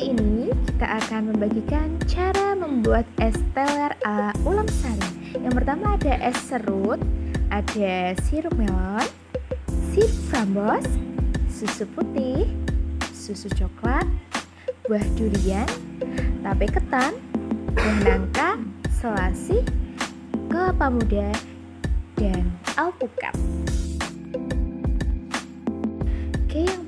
Kali ini kita akan membagikan cara membuat es teler ala ulam sari. Yang pertama ada es serut, ada sirup melon, sirup framboz, susu putih, susu coklat, buah durian, tape ketan, buah nangka, selasih, kelapa muda, dan alpukat.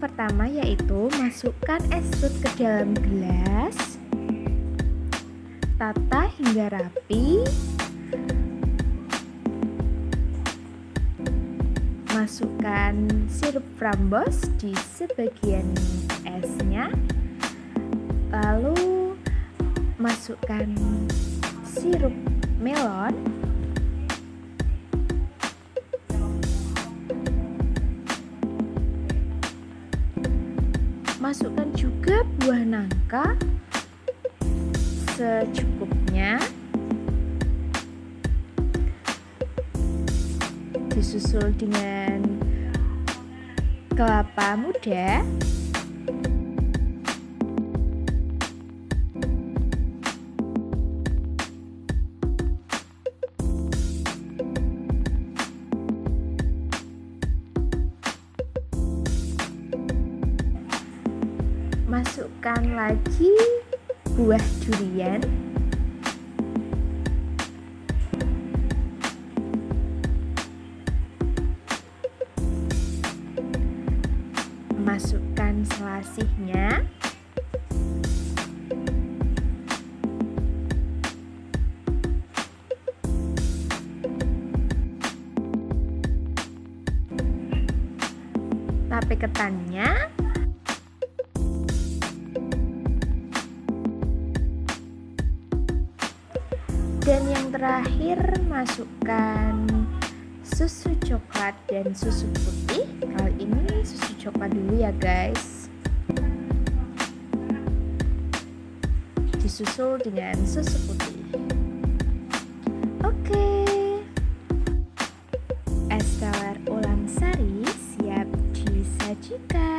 Pertama yaitu masukkan es serut ke dalam gelas. Tata hingga rapi. Masukkan sirup framboz di sebagian esnya. Lalu masukkan sirup melon masukkan juga buah nangka secukupnya. Disusul dengan kelapa muda masukkan lagi buah durian. Masukkan selasihnya. Tape ketannya dan yang terakhir masukkan susu coklat dan susu putih. Kali ini susu coklat dulu ya guys. Disusul dengan susu putih. Oke. Okay. es teler ulang sari siap disajikan.